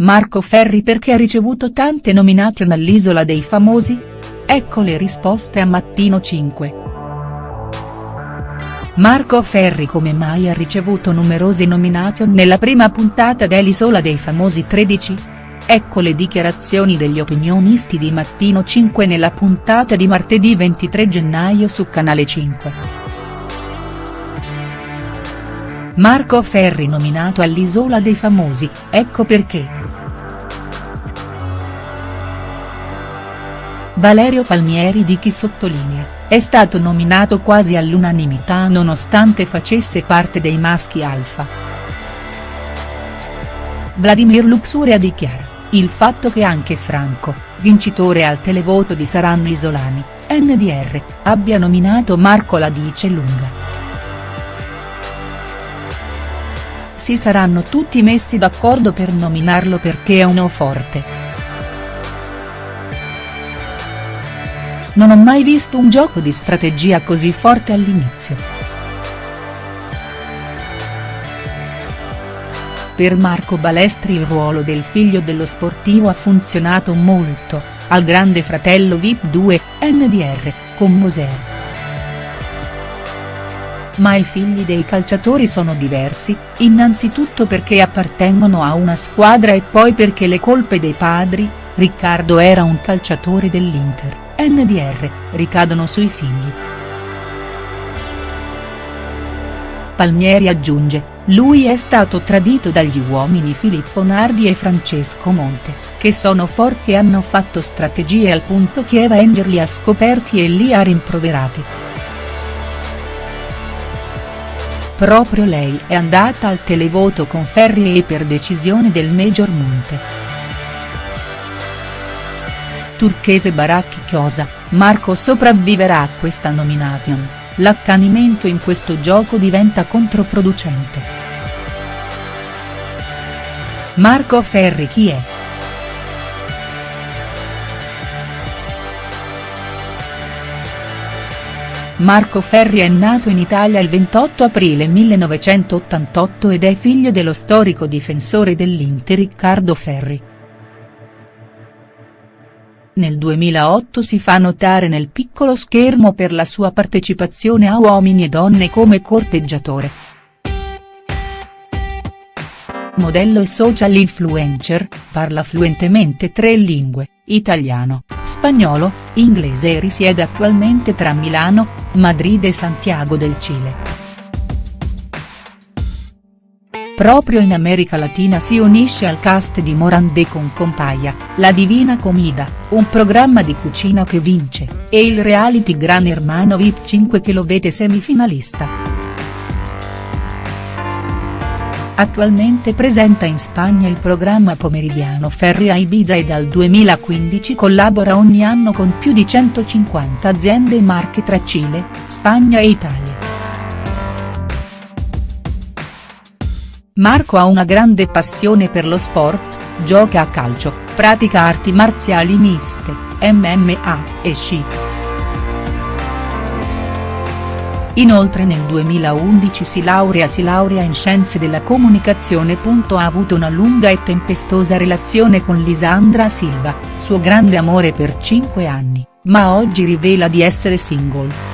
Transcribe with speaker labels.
Speaker 1: Marco Ferri perché ha ricevuto tante nomination all'Isola dei Famosi? Ecco le risposte a Mattino 5. Marco Ferri come mai ha ricevuto numerose nomination nella prima puntata dell'Isola dei Famosi 13? Ecco le dichiarazioni degli opinionisti di Mattino 5 nella puntata di martedì 23 gennaio su Canale 5. Marco Ferri nominato all'Isola dei Famosi, ecco perché. Valerio Palmieri di chi sottolinea, è stato nominato quasi all'unanimità nonostante facesse parte dei maschi alfa. Vladimir Luxuria dichiara, il fatto che anche Franco, vincitore al televoto di Saranno Isolani, NDR, abbia nominato Marco la dice lunga. Si saranno tutti messi d'accordo per nominarlo perché è uno forte. Non ho mai visto un gioco di strategia così forte all'inizio. Per Marco Balestri il ruolo del figlio dello sportivo ha funzionato molto, al grande fratello VIP 2, NDR, con Moser. Ma i figli dei calciatori sono diversi, innanzitutto perché appartengono a una squadra e poi perché le colpe dei padri, Riccardo era un calciatore dell'Inter NDR, ricadono sui figli. Palmieri aggiunge, lui è stato tradito dagli uomini Filippo Nardi e Francesco Monte, che sono forti e hanno fatto strategie al punto che Avenger li ha scoperti e li ha rimproverati. Proprio lei è andata al televoto con Ferri e per decisione del Major Monte. Turchese Baracchi Chiosa, Marco sopravviverà a questa nomination, l'accanimento in questo gioco diventa controproducente. Marco Ferri chi è?. Marco Ferri è nato in Italia il 28 aprile 1988 ed è figlio dello storico difensore dell'Inter Riccardo Ferri. Nel 2008 si fa notare nel piccolo schermo per la sua partecipazione a Uomini e Donne come corteggiatore. Modello e social influencer, parla fluentemente tre lingue, italiano, spagnolo, inglese e risiede attualmente tra Milano, Madrid e Santiago del Cile. Proprio in America Latina si unisce al cast di Morandé con Compaglia, La Divina Comida, un programma di cucina che vince, e il reality Gran Hermano VIP 5 che lo vede semifinalista. Attualmente presenta in Spagna il programma pomeridiano Ferri a Ibiza e dal 2015 collabora ogni anno con più di 150 aziende e marche tra Cile, Spagna e Italia. Marco ha una grande passione per lo sport, gioca a calcio, pratica arti marziali miste, MMA, e sci. Inoltre nel 2011 si laurea si laurea in Scienze della Comunicazione. Ha avuto una lunga e tempestosa relazione con Lisandra Silva, suo grande amore per 5 anni, ma oggi rivela di essere single.